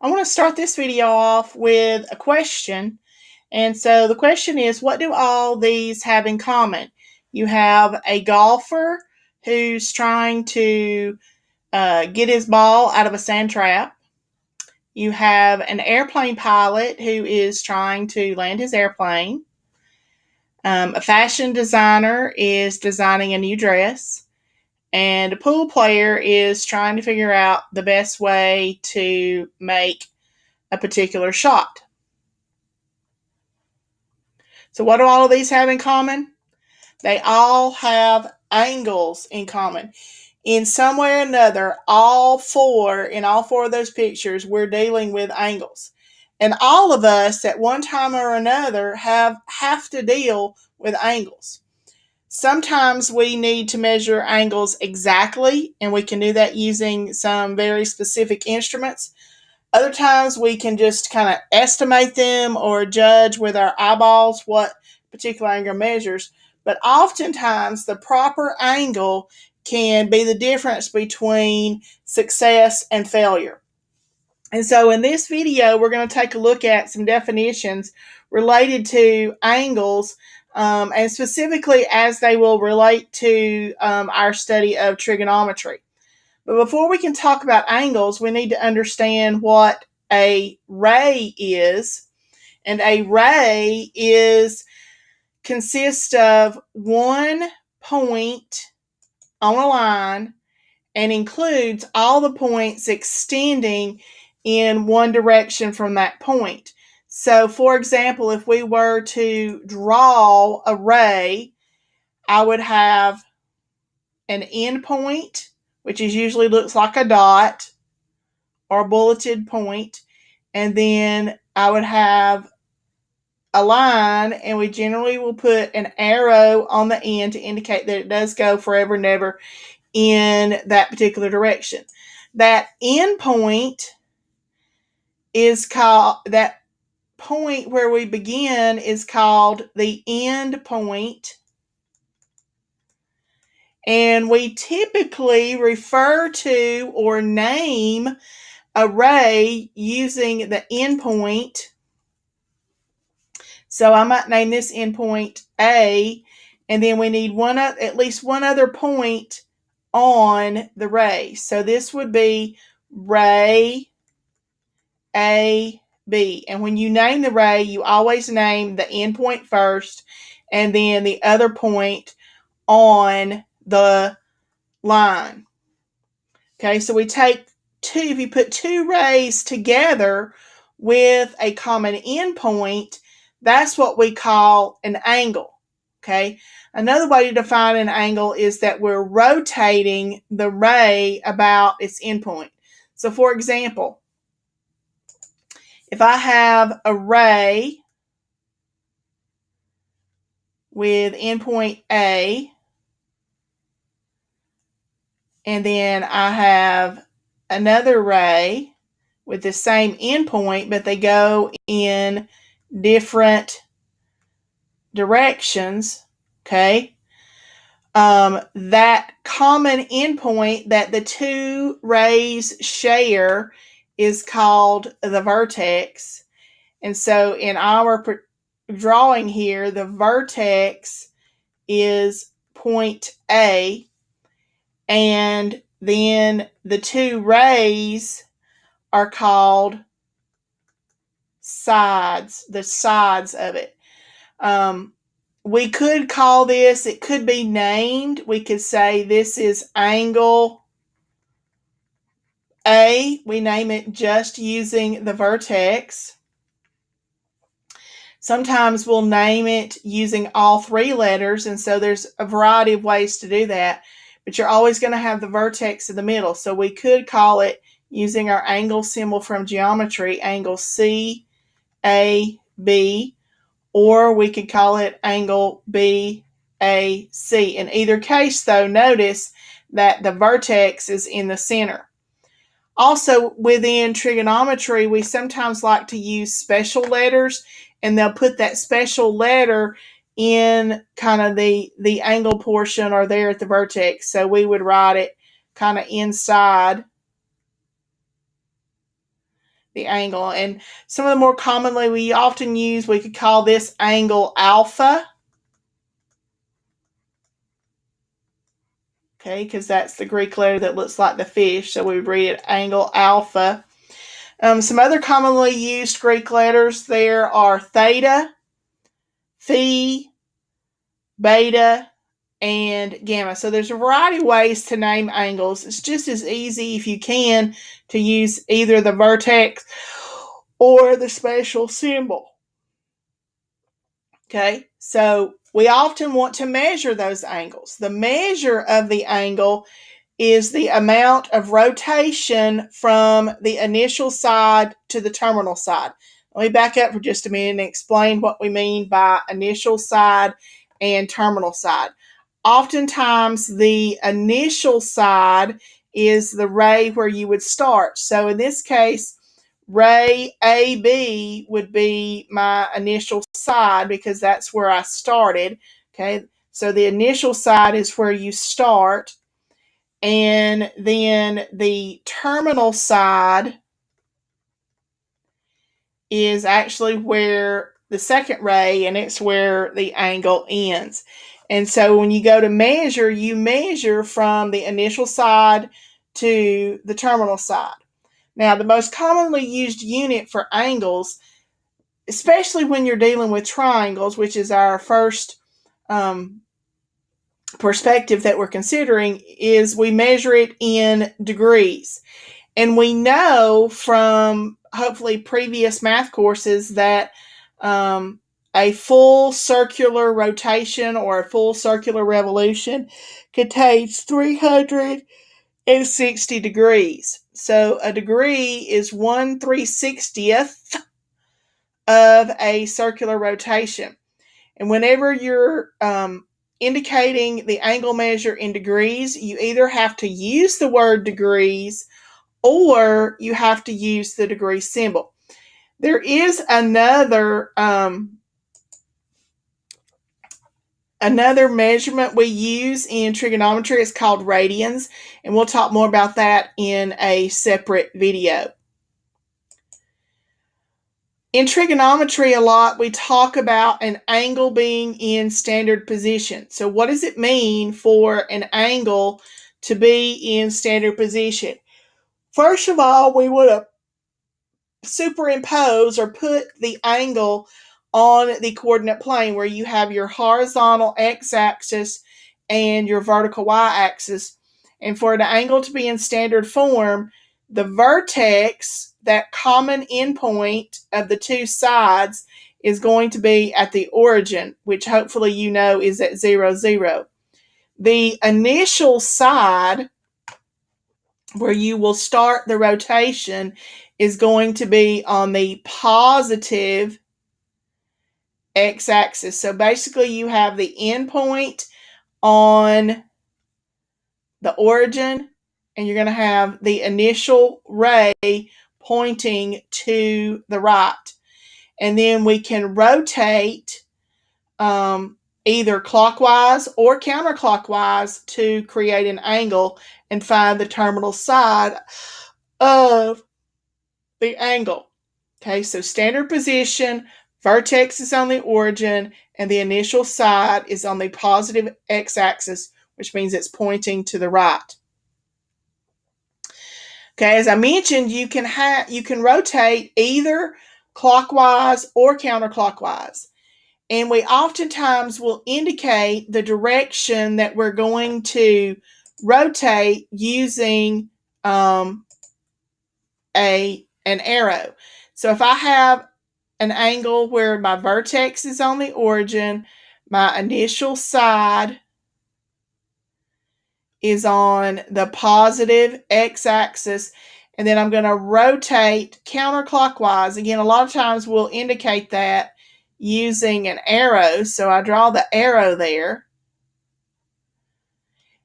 I want to start this video off with a question. And so the question is, what do all these have in common? You have a golfer who's trying to uh, get his ball out of a sand trap. You have an airplane pilot who is trying to land his airplane. Um, a fashion designer is designing a new dress and a pool player is trying to figure out the best way to make a particular shot. So, what do all of these have in common? They all have angles in common. In some way or another, all four, in all four of those pictures, we're dealing with angles. And all of us, at one time or another, have have to deal with angles. Sometimes we need to measure angles exactly, and we can do that using some very specific instruments. Other times we can just kind of estimate them or judge with our eyeballs what particular angle measures. But oftentimes the proper angle can be the difference between success and failure. And so in this video, we're going to take a look at some definitions related to angles um, and specifically as they will relate to um, our study of trigonometry. But before we can talk about angles, we need to understand what a ray is. And a ray is consists of one point on a line and includes all the points extending in one direction from that point. So, for example, if we were to draw a ray, I would have an endpoint, which is usually looks like a dot or a bulleted point, and then I would have a line, and we generally will put an arrow on the end to indicate that it does go forever and ever in that particular direction. That endpoint is called that point where we begin is called the end point. And we typically refer to or name a ray using the endpoint. So I might name this endpoint A, and then we need one at least one other point on the ray. So this would be ray A B. And when you name the ray, you always name the endpoint first and then the other point on the line. Okay, so we take two, if you put two rays together with a common endpoint, that's what we call an angle. Okay, another way to define an angle is that we're rotating the ray about its endpoint. So, for example, if I have a ray with endpoint A, and then I have another ray with the same endpoint, but they go in different directions, okay? Um, that common endpoint that the two rays share is called the vertex. And so in our drawing here, the vertex is point A, and then the two rays are called sides, the sides of it. Um, we could call this, it could be named. We could say this is angle a, we name it just using the vertex. Sometimes we'll name it using all three letters, and so there's a variety of ways to do that. But you're always going to have the vertex in the middle. So we could call it using our angle symbol from geometry, angle C, A, B, or we could call it angle B, A, C. In either case, though, notice that the vertex is in the center. Also, within trigonometry, we sometimes like to use special letters, and they'll put that special letter in kind of the the angle portion or there at the vertex. So we would write it kind of inside the angle. And some of the more commonly we often use, we could call this angle alpha. Okay, because that's the Greek letter that looks like the fish, so we read it angle alpha. Um, some other commonly used Greek letters there are theta, phi, beta, and gamma. So there's a variety of ways to name angles. It's just as easy if you can to use either the vertex or the special symbol. Okay, so we often want to measure those angles. The measure of the angle is the amount of rotation from the initial side to the terminal side. Let me back up for just a minute and explain what we mean by initial side and terminal side. Oftentimes, the initial side is the ray where you would start. So in this case, ray AB would be my initial side because that's where I started. Okay, so the initial side is where you start and then the terminal side is actually where the second ray and it's where the angle ends. And so when you go to measure, you measure from the initial side to the terminal side. Now, the most commonly used unit for angles, especially when you're dealing with triangles, which is our first um, perspective that we're considering is we measure it in degrees. And we know from hopefully previous math courses that um, a full circular rotation or a full circular revolution contains 360 degrees. So a degree is 1 360th of a circular rotation. And whenever you're um, indicating the angle measure in degrees, you either have to use the word degrees or you have to use the degree symbol. There is another um, another measurement we use in trigonometry. is called radians, and we'll talk more about that in a separate video in trigonometry a lot we talk about an angle being in standard position so what does it mean for an angle to be in standard position first of all we would have superimpose or put the angle on the coordinate plane where you have your horizontal x-axis and your vertical y-axis and for the angle to be in standard form the vertex that common endpoint of the two sides is going to be at the origin, which hopefully you know is at 0, 0. The initial side where you will start the rotation is going to be on the positive x-axis. So basically you have the endpoint on the origin and you're going to have the initial ray pointing to the right. And then we can rotate um, either clockwise or counterclockwise to create an angle and find the terminal side of the angle. Okay, so standard position, vertex is on the origin, and the initial side is on the positive x-axis, which means it's pointing to the right. Okay, as I mentioned, you can have you can rotate either clockwise or counterclockwise. And we oftentimes will indicate the direction that we're going to rotate using um, a an arrow. So if I have an angle where my vertex is on the origin, my initial side is on the positive x-axis and then I'm going to rotate counterclockwise. Again, a lot of times we'll indicate that using an arrow. So I draw the arrow there.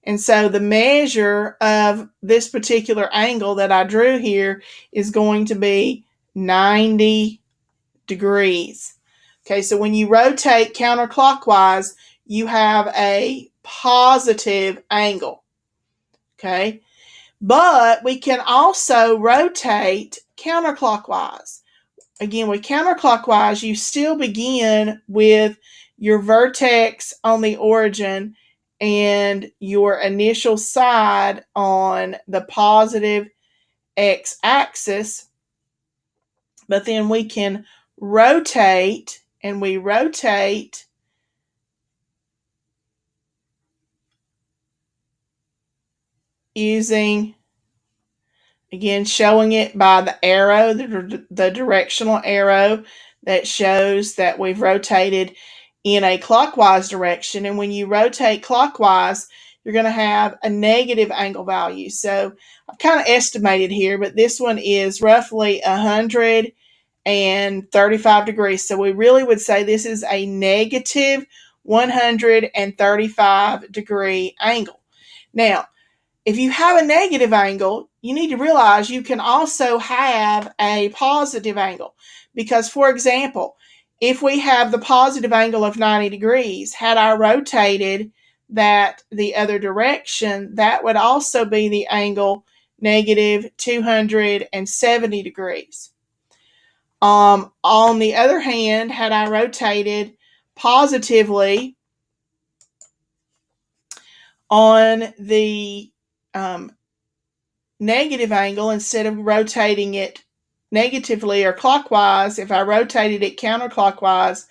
And so the measure of this particular angle that I drew here is going to be 90 degrees. Okay, so when you rotate counterclockwise, you have a positive angle okay? But we can also rotate counterclockwise. Again, with counterclockwise, you still begin with your vertex on the origin and your initial side on the positive x axis, but then we can rotate and we rotate using again showing it by the arrow the, the directional arrow that shows that we've rotated in a clockwise direction. And when you rotate clockwise you're going to have a negative angle value. So I've kind of estimated here but this one is roughly 135 degrees so we really would say this is a negative 135 degree angle now if you have a negative angle, you need to realize you can also have a positive angle. Because, for example, if we have the positive angle of 90 degrees, had I rotated that the other direction, that would also be the angle negative 270 degrees. Um, on the other hand, had I rotated positively on the um, negative angle instead of rotating it negatively or clockwise, if I rotated it counterclockwise,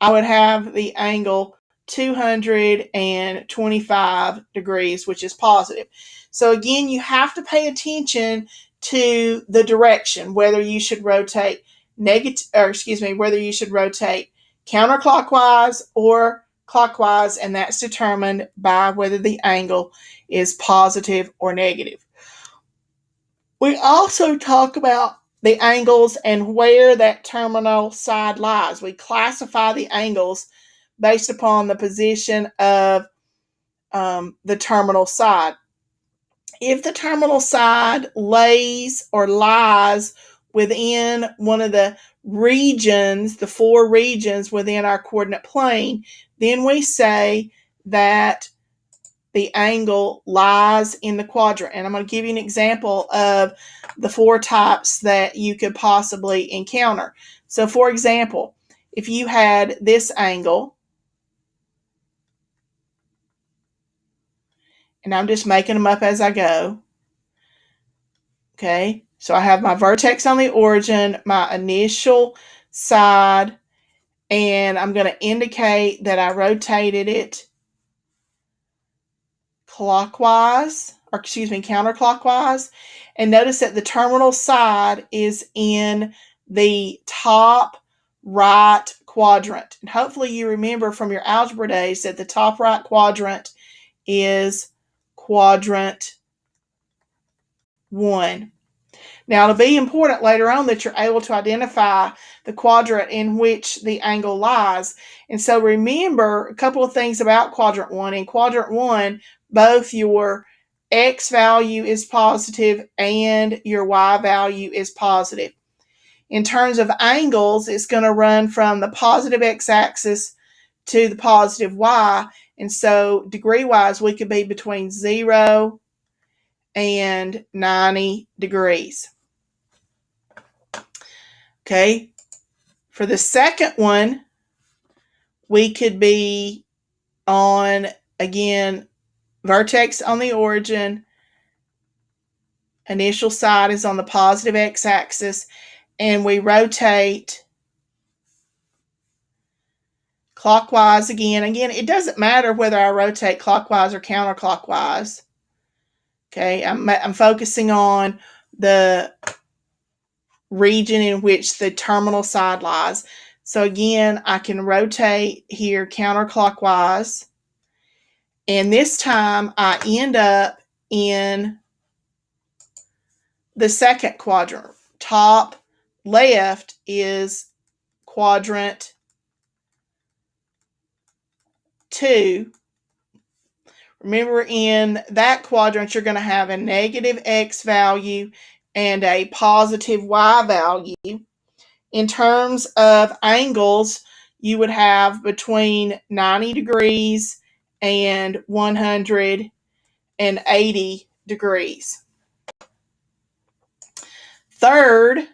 I would have the angle 225 degrees, which is positive. So again, you have to pay attention to the direction, whether you should rotate negative, or excuse me, whether you should rotate counterclockwise or clockwise, and that's determined by whether the angle is positive or negative. We also talk about the angles and where that terminal side lies. We classify the angles based upon the position of um, the terminal side. If the terminal side lays or lies within one of the regions, the four regions within our coordinate plane, then we say that the angle lies in the quadrant. And I'm going to give you an example of the four types that you could possibly encounter. So for example, if you had this angle, and I'm just making them up as I go. Okay, so I have my vertex on the origin, my initial side, and I'm going to indicate that I rotated it clockwise, or excuse me, counterclockwise. And notice that the terminal side is in the top right quadrant. And hopefully you remember from your algebra days that the top right quadrant is quadrant one. Now, it'll be important later on that you're able to identify the quadrant in which the angle lies. And so remember a couple of things about quadrant one. In quadrant one, both your x value is positive and your y value is positive. In terms of angles, it's going to run from the positive x-axis to the positive y. And so degree-wise, we could be between 0 and 90 degrees. Okay, for the second one, we could be on, again, vertex on the origin, initial side is on the positive x-axis, and we rotate clockwise again. Again, it doesn't matter whether I rotate clockwise or counterclockwise. Okay, I'm, I'm focusing on the region in which the terminal side lies. So again, I can rotate here counterclockwise. And this time I end up in the second quadrant. Top left is quadrant two. Remember in that quadrant, you're going to have a negative x value and a positive y value. In terms of angles, you would have between 90 degrees and 180 degrees. Third,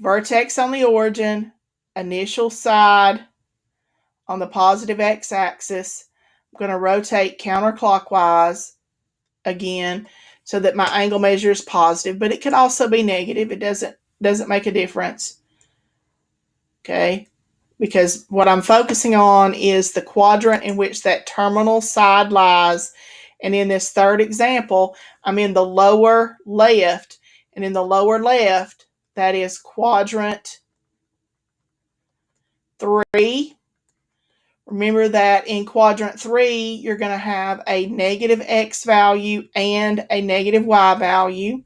vertex on the origin, initial side on the positive x-axis. I'm going to rotate counterclockwise again so that my angle measure is positive, but it could also be negative. It doesn't doesn't make a difference. Okay? Because what I'm focusing on is the quadrant in which that terminal side lies. And in this third example, I'm in the lower left. And in the lower left, that is quadrant three. Remember that in quadrant three, you're going to have a negative x value and a negative y value.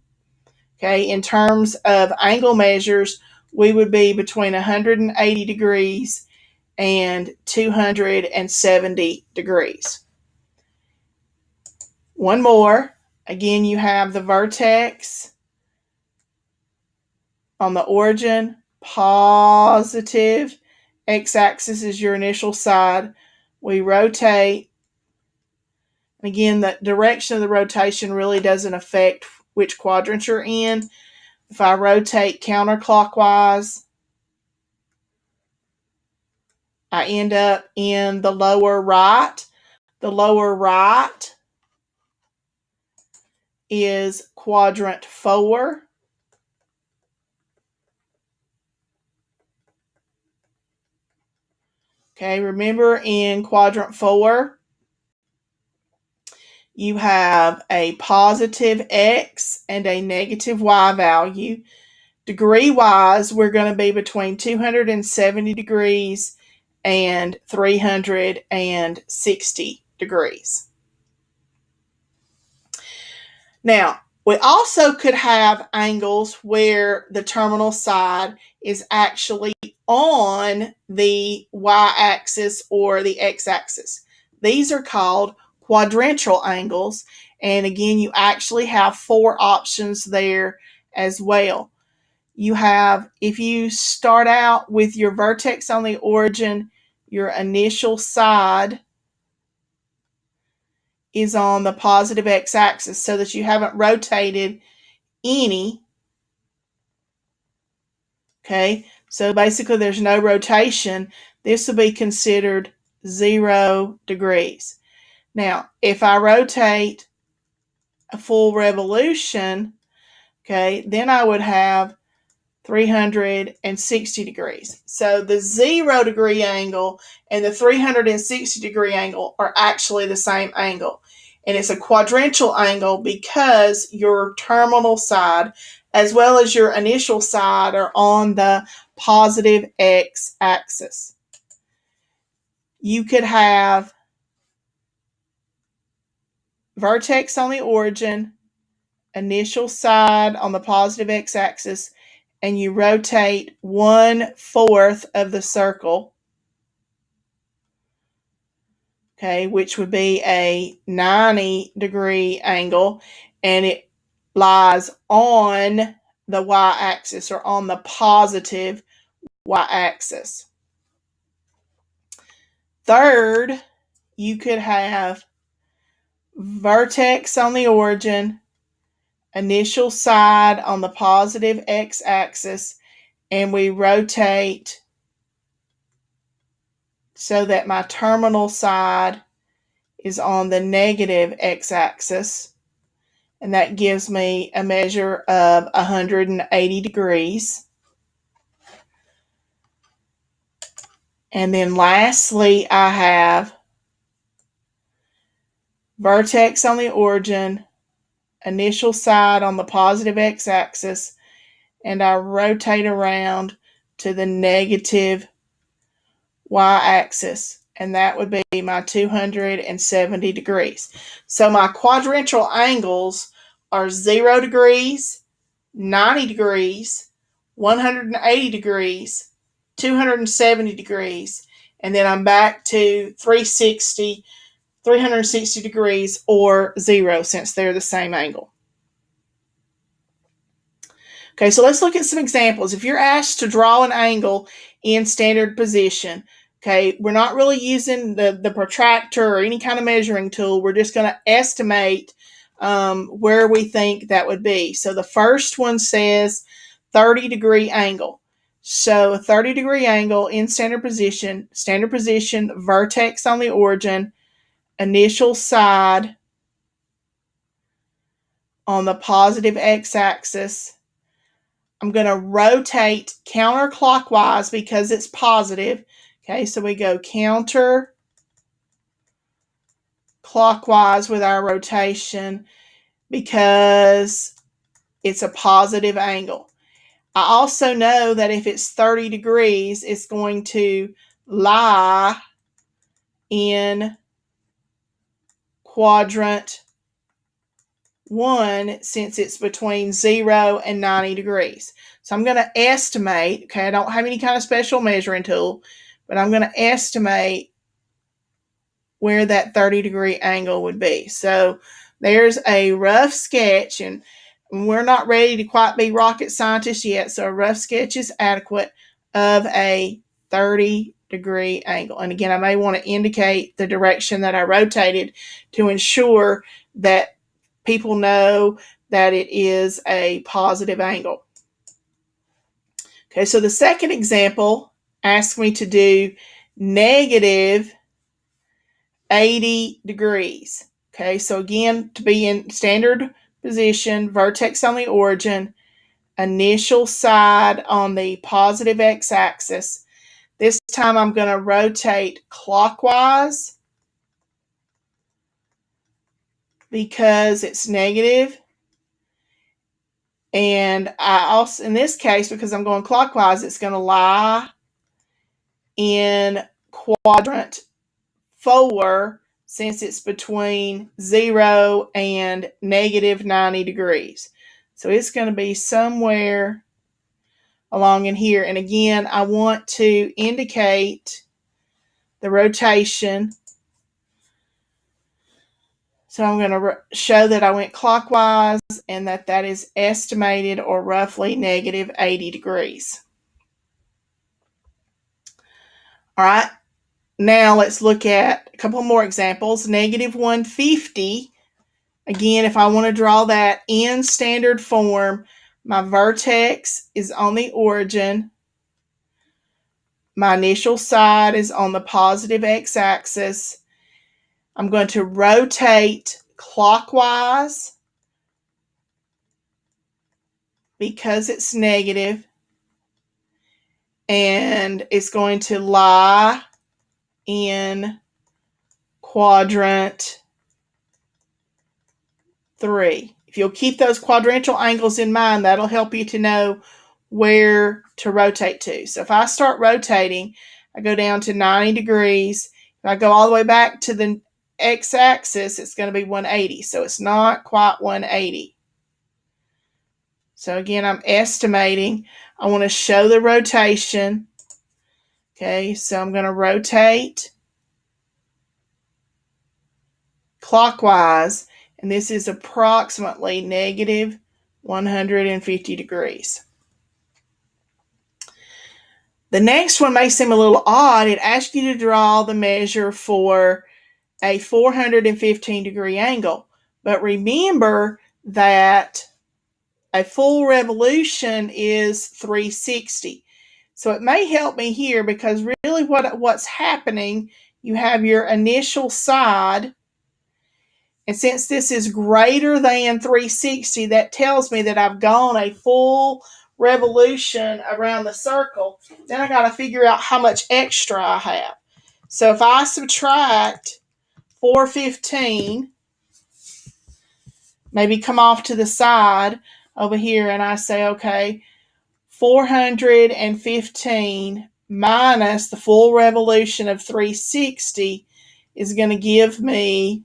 Okay, in terms of angle measures, we would be between 180 degrees and 270 degrees. One more. Again, you have the vertex on the origin, positive. X-axis is your initial side. We rotate. Again, the direction of the rotation really doesn't affect which quadrant you're in. If I rotate counterclockwise, I end up in the lower right. The lower right is quadrant four. Okay, remember in quadrant four, you have a positive x and a negative y value. Degree wise, we're going to be between 270 degrees and 360 degrees. Now, we also could have angles where the terminal side is actually on the y-axis or the x-axis. These are called quadrantial angles. And again, you actually have four options there as well. You have, if you start out with your vertex on the origin, your initial side is on the positive x-axis so that you haven't rotated any. Okay, so basically there's no rotation. This will be considered zero degrees. Now, if I rotate a full revolution, okay, then I would have 360 degrees. So the zero degree angle and the 360 degree angle are actually the same angle. And it's a quadrantial angle because your terminal side as well as your initial side are on the positive x axis. You could have vertex on the origin, initial side on the positive x axis, and you rotate one fourth of the circle, okay, which would be a 90 degree angle, and it lies on the y axis or on the positive y axis. Third, you could have vertex on the origin, initial side on the positive x-axis and we rotate so that my terminal side is on the negative x-axis and that gives me a measure of 180 degrees. And then lastly, I have vertex on the origin, initial side on the positive x-axis and I rotate around to the negative y-axis and that would be my 270 degrees. So my quadrantial angles are 0 degrees, 90 degrees, 180 degrees, 270 degrees, and then I'm back to 360 360 degrees or zero since they're the same angle. Okay, so let's look at some examples. If you're asked to draw an angle in standard position, okay, we're not really using the, the protractor or any kind of measuring tool. We're just going to estimate um, where we think that would be. So the first one says 30 degree angle. So 30 degree angle in standard position, standard position, vertex on the origin, initial side on the positive x-axis. I'm going to rotate counterclockwise because it's positive. Okay, so we go counter clockwise with our rotation because it's a positive angle. I also know that if it's 30 degrees, it's going to lie in quadrant 1 since it's between 0 and 90 degrees. So I'm going to estimate, okay, I don't have any kind of special measuring tool, but I'm going to estimate where that 30 degree angle would be. So there's a rough sketch, and we're not ready to quite be rocket scientists yet, so a rough sketch is adequate of a 30 degree angle. And again, I may want to indicate the direction that I rotated to ensure that people know that it is a positive angle. Okay, so the second example asks me to do negative 80 degrees. Okay, so again, to be in standard position, vertex on the origin, initial side on the positive x-axis. This time I'm going to rotate clockwise because it's negative. And I also, in this case, because I'm going clockwise, it's going to lie in quadrant four since it's between zero and negative 90 degrees. So it's going to be somewhere along in here. And again, I want to indicate the rotation. So I'm going to show that I went clockwise and that that is estimated or roughly negative 80 degrees. All right, now let's look at a couple more examples. Negative 150. Again, if I want to draw that in standard form, my vertex is on the origin. My initial side is on the positive x-axis. I'm going to rotate clockwise because it's negative and it's going to lie in quadrant three. If you'll keep those quadrantial angles in mind, that'll help you to know where to rotate to. So if I start rotating, I go down to 90 degrees. If I go all the way back to the x-axis, it's going to be 180. So it's not quite 180. So again, I'm estimating. I want to show the rotation. Okay, so I'm going to rotate clockwise, and this is approximately negative 150 degrees. The next one may seem a little odd. It asks you to draw the measure for a 415 degree angle. But remember that a full revolution is 360. So it may help me here because really what what's happening, you have your initial side. And since this is greater than 360, that tells me that I've gone a full revolution around the circle. Then I got to figure out how much extra I have. So if I subtract 415, maybe come off to the side over here and I say, okay, 415 minus the full revolution of 360 is going to give me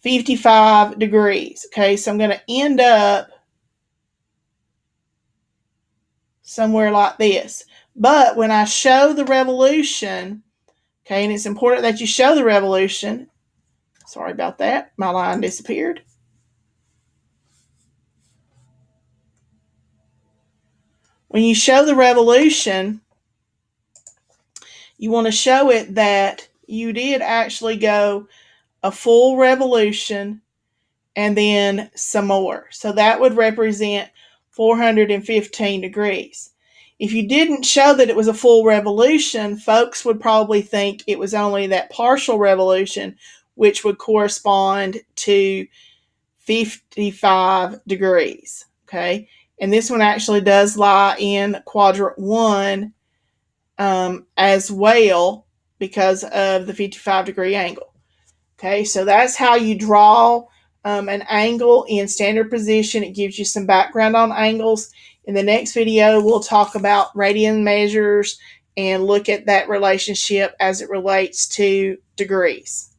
55 degrees. Okay, so I'm going to end up somewhere like this. But when I show the revolution, okay, and it's important that you show the revolution. Sorry about that. My line disappeared. When you show the revolution, you want to show it that you did actually go a full revolution and then some more. So that would represent 415 degrees. If you didn't show that it was a full revolution, folks would probably think it was only that partial revolution, which would correspond to 55 degrees. Okay, and this one actually does lie in quadrant one um, as well because of the 55 degree angle. Okay, so that's how you draw um, an angle in standard position. It gives you some background on angles. In the next video, we'll talk about radian measures and look at that relationship as it relates to degrees.